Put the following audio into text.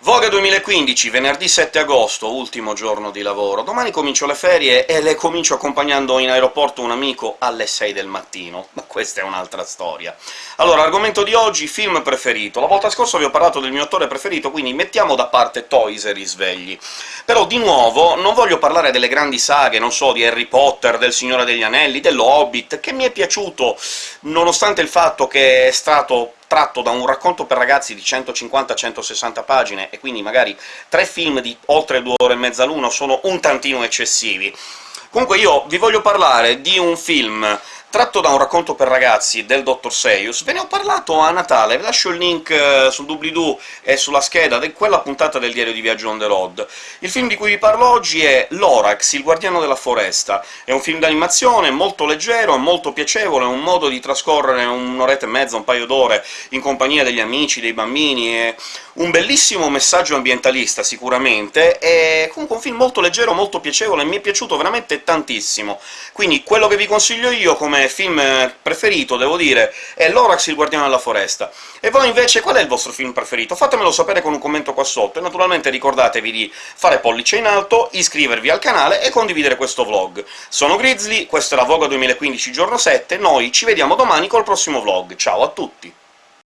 Voga 2015, venerdì 7 agosto, ultimo giorno di lavoro. Domani comincio le ferie e le comincio accompagnando in aeroporto un amico alle 6 del mattino, ma questa è un'altra storia. Allora, argomento di oggi, film preferito. La volta scorsa vi ho parlato del mio attore preferito, quindi mettiamo da parte Toys e risvegli. Però, di nuovo, non voglio parlare delle grandi saghe, non so, di Harry Potter, del Signore degli Anelli, dello Hobbit, che mi è piaciuto, nonostante il fatto che è stato tratto da un racconto per ragazzi di 150-160 pagine, e quindi magari tre film di oltre due ore e mezza l'uno sono un tantino eccessivi. Comunque io vi voglio parlare di un film tratto da un racconto per ragazzi del Dr. Seius. Ve ne ho parlato a Natale, vi lascio il link eh, sul doobly-doo e sulla scheda di quella puntata del diario di viaggio on the road. Il film di cui vi parlo oggi è Lorax, il guardiano della foresta. È un film d'animazione molto leggero, molto piacevole, un modo di trascorrere un'oretta e mezza, un paio d'ore in compagnia degli amici, dei bambini, è un bellissimo messaggio ambientalista, sicuramente, è comunque un film molto leggero, molto piacevole, mi è piaciuto veramente tantissimo. Quindi quello che vi consiglio io come film preferito, devo dire, è Lorax il Guardiano della Foresta. E voi invece qual è il vostro film preferito? Fatemelo sapere con un commento qua sotto, e naturalmente ricordatevi di fare pollice in alto, iscrivervi al canale e condividere questo vlog. Sono Grizzly, questo è la Voga 2015 giorno 7, noi ci vediamo domani col prossimo vlog. Ciao a tutti!